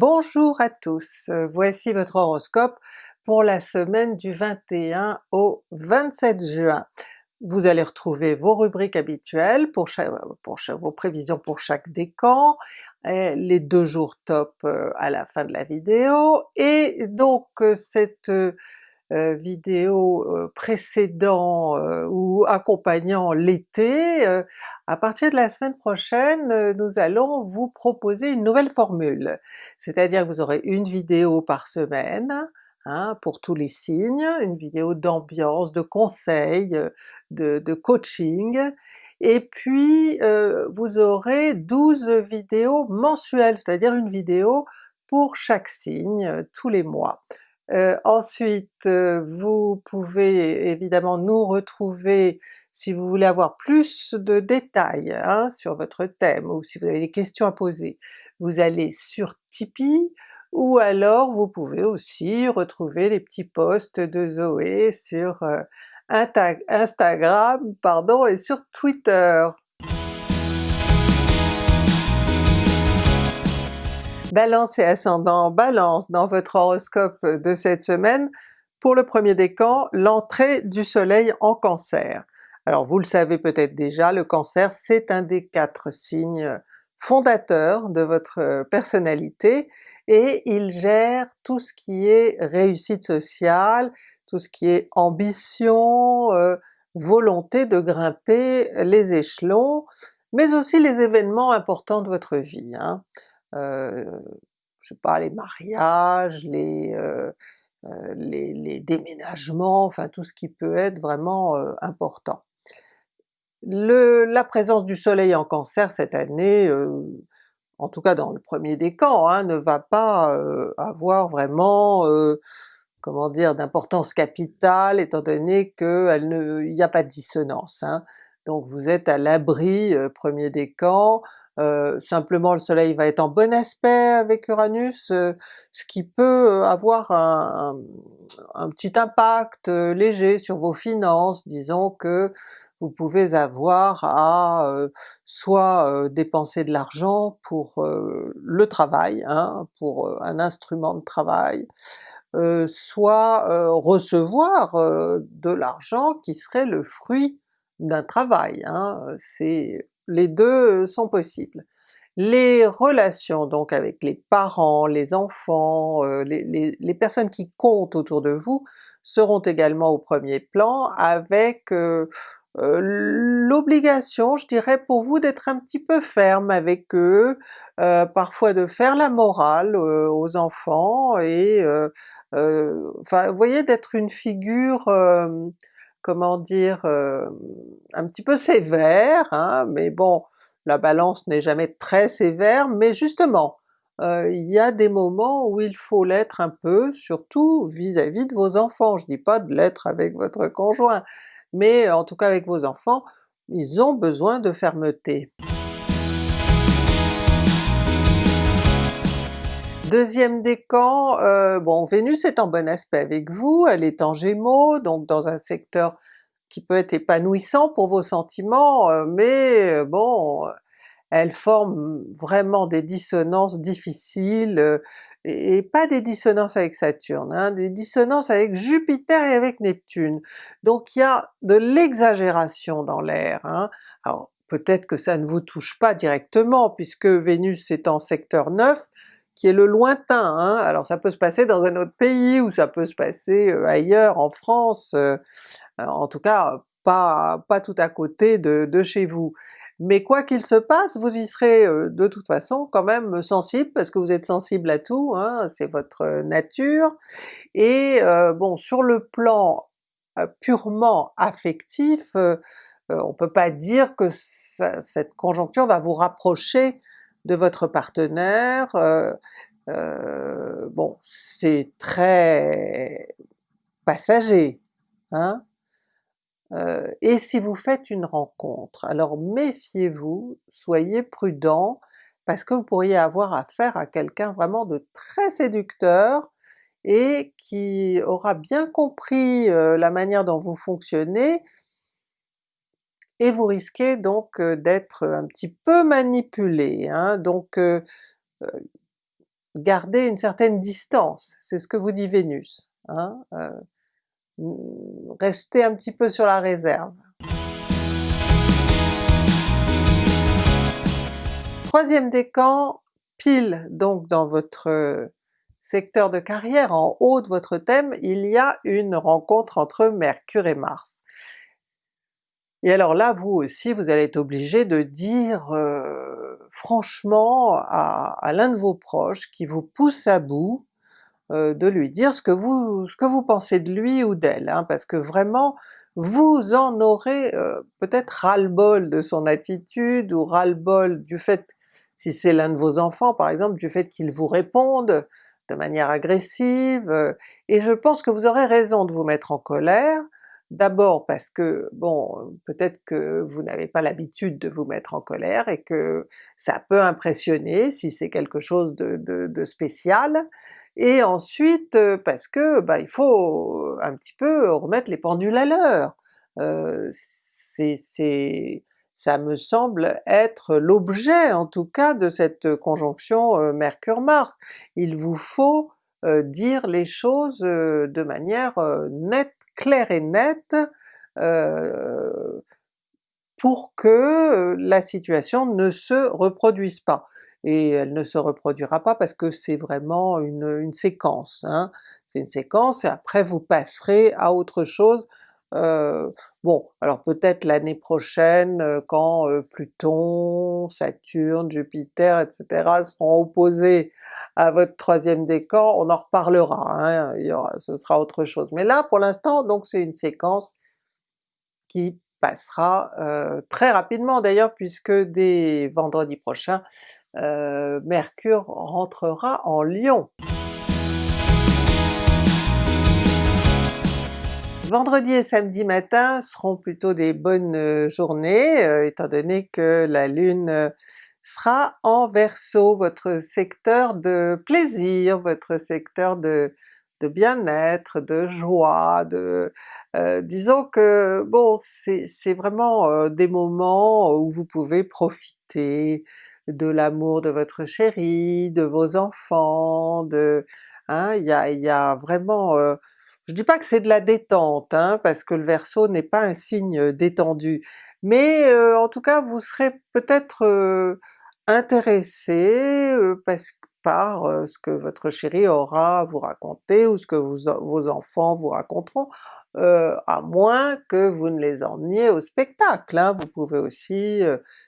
Bonjour à tous, euh, voici votre horoscope pour la semaine du 21 au 27 juin. Vous allez retrouver vos rubriques habituelles pour, vos prévisions pour chaque décan, les deux jours top euh, à la fin de la vidéo, et donc euh, cette euh, vidéo euh, précédant euh, ou accompagnant l'été, à partir de la semaine prochaine nous allons vous proposer une nouvelle formule. C'est-à-dire que vous aurez une vidéo par semaine, Hein, pour tous les signes, une vidéo d'ambiance, de conseils, de, de coaching, et puis euh, vous aurez 12 vidéos mensuelles, c'est-à-dire une vidéo pour chaque signe tous les mois. Euh, ensuite, euh, vous pouvez évidemment nous retrouver si vous voulez avoir plus de détails hein, sur votre thème ou si vous avez des questions à poser. Vous allez sur Tipeee, ou alors vous pouvez aussi retrouver les petits posts de Zoé sur euh, Instagram pardon, et sur Twitter. Balance et ascendant Balance dans votre horoscope de cette semaine, pour le premier décan, l'entrée du soleil en Cancer. Alors vous le savez peut-être déjà, le Cancer c'est un des quatre signes fondateurs de votre personnalité, et il gère tout ce qui est réussite sociale, tout ce qui est ambition, euh, volonté de grimper les échelons, mais aussi les événements importants de votre vie. Hein je sais pas, les mariages, les, euh, euh, les, déménagements, enfin tout ce qui peut être vraiment euh, important. La présence du soleil en Cancer cette année, euh, en tout cas dans le premier décan, hein, ne va pas avoir vraiment comment dire, d'importance capitale étant donné qu'il n'y a pas de dissonance. Hein. Donc vous êtes à l'abri, premier décan, euh, simplement le soleil va être en bon aspect avec Uranus, euh, ce qui peut euh, avoir un, petit impact léger sur vos finances, disons que vous pouvez avoir à soit dépenser de l'argent pour le travail, hein, pour un instrument de travail, soit recevoir de l'argent qui serait le fruit d'un travail. Hein. C'est les deux sont possibles. Les relations donc avec les parents, les enfants, euh, les, personnes qui comptent autour de vous seront également au premier plan avec euh, euh, l'obligation, je dirais pour vous, d'être un petit peu ferme avec eux, parfois de faire la morale aux enfants, et enfin voyez d'être une figure comment dire, euh, un petit peu sévère, hein, mais bon, la Balance n'est jamais très sévère, mais justement, euh, il y a des moments où il faut l'être un peu, surtout vis-à-vis de vos enfants. Je dis pas de l'être avec votre conjoint, mais en tout cas avec vos enfants, ils ont besoin de fermeté. Deuxième décan, euh, bon Vénus est en bon aspect avec vous, elle est en Gémeaux, donc dans un secteur qui peut être épanouissant pour vos sentiments, euh, mais euh, bon, elle forme vraiment des dissonances difficiles, et, pas des dissonances avec Saturne, hein, des dissonances avec Jupiter et avec Neptune. Donc il y a de l'exagération dans l'air. Hein. Alors peut-être que ça ne vous touche pas directement puisque Vénus est en secteur 9, qui est le lointain, hein. alors ça peut se passer dans un autre pays ou ça peut se passer euh, ailleurs en France, euh, euh, en tout cas pas, pas tout à côté de, chez vous. Mais quoi qu'il se passe, vous y serez de toute façon quand même sensible, parce que vous êtes sensible à tout, hein, c'est votre nature, et bon sur le plan purement affectif, on peut pas dire que cette conjoncture va vous rapprocher de votre partenaire, euh, euh, bon c'est très passager, hein? Euh, et si vous faites une rencontre, alors méfiez-vous, soyez prudent, parce que vous pourriez avoir affaire à quelqu'un vraiment de très séducteur, et qui aura bien compris la manière dont vous fonctionnez, et vous risquez donc d'être un petit peu manipulé. Hein. Donc garder une certaine distance, c'est ce que vous dit Vénus. Hein? Euh, restez un petit peu sur la réserve. Troisième décan, pile donc dans votre secteur de carrière, en haut de votre thème, il y a une rencontre entre Mercure et Mars. Et alors là, vous aussi, vous allez être obligé de dire euh, franchement à, l'un de vos proches qui vous pousse à bout, euh, de lui dire ce que vous, ce que vous pensez de lui ou d'elle, hein, parce que vraiment vous en aurez euh, peut-être ras-le-bol de son attitude, ou ras-le-bol du fait, si c'est l'un de vos enfants par exemple, du fait qu'il vous réponde de manière agressive, et je pense que vous aurez raison de vous mettre en colère, D'abord parce que, bon, peut-être que vous n'avez pas l'habitude de vous mettre en colère et que ça peut impressionner si c'est quelque chose de, spécial, et ensuite parce que bah, il faut un petit peu remettre les pendules à l'heure. Euh, c'est, ça me semble être l'objet en tout cas de cette conjonction euh, Mercure-Mars. Il vous faut euh, dire les choses de manière nette claire et nette euh, pour que la situation ne se reproduise pas. Et elle ne se reproduira pas parce que c'est vraiment une, séquence, hein. c'est une séquence et après vous passerez à autre chose. Euh, bon, alors peut-être l'année prochaine, euh, quand Pluton, Saturne, Jupiter, etc. seront opposés à votre troisième décan, on en reparlera, hein, il y aura, ce sera autre chose. Mais là pour l'instant donc c'est une séquence qui passera euh, très rapidement d'ailleurs puisque dès vendredi prochain euh, Mercure rentrera en Lion. Vendredi et samedi matin seront plutôt des bonnes euh, journées, étant donné que la Lune sera en Verseau, votre secteur de plaisir, votre secteur de, de bien-être, de joie, de... Euh, disons que bon c'est vraiment euh, des moments où vous pouvez profiter de l'amour de votre chéri, de vos enfants, de... Hein, il y, a, y a vraiment... Euh, je dis pas que c'est de la détente, hein, parce que le Verseau n'est pas un signe détendu, mais en tout cas vous serez peut-être intéressé parce, par ce que votre chéri aura à vous raconter ou ce que vos enfants vous raconteront, à moins que vous ne les emmeniez au spectacle. Hein. Vous pouvez aussi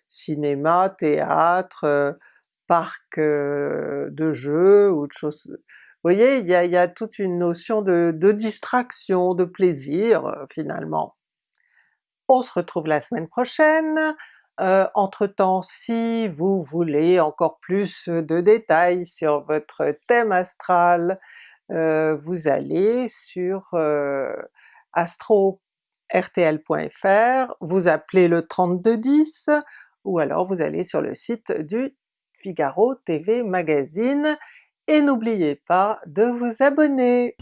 cinéma, théâtre, parc de jeux ou de choses... Vous voyez, il y a, y a, toute une notion de, de distraction, de plaisir finalement. On se retrouve la semaine prochaine, euh, entre-temps, si vous voulez encore plus de détails sur votre thème astral, euh, vous allez sur euh, astro-rtl.fr, vous appelez le 3210, ou alors vous allez sur le site du Figaro TV Magazine, et n'oubliez pas de vous abonner!